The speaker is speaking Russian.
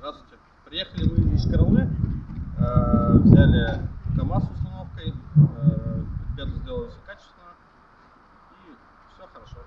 Здравствуйте. Приехали мы из Караулы, э, взяли КАМАЗ с установкой, э, ребята сделали все качественно и все хорошо.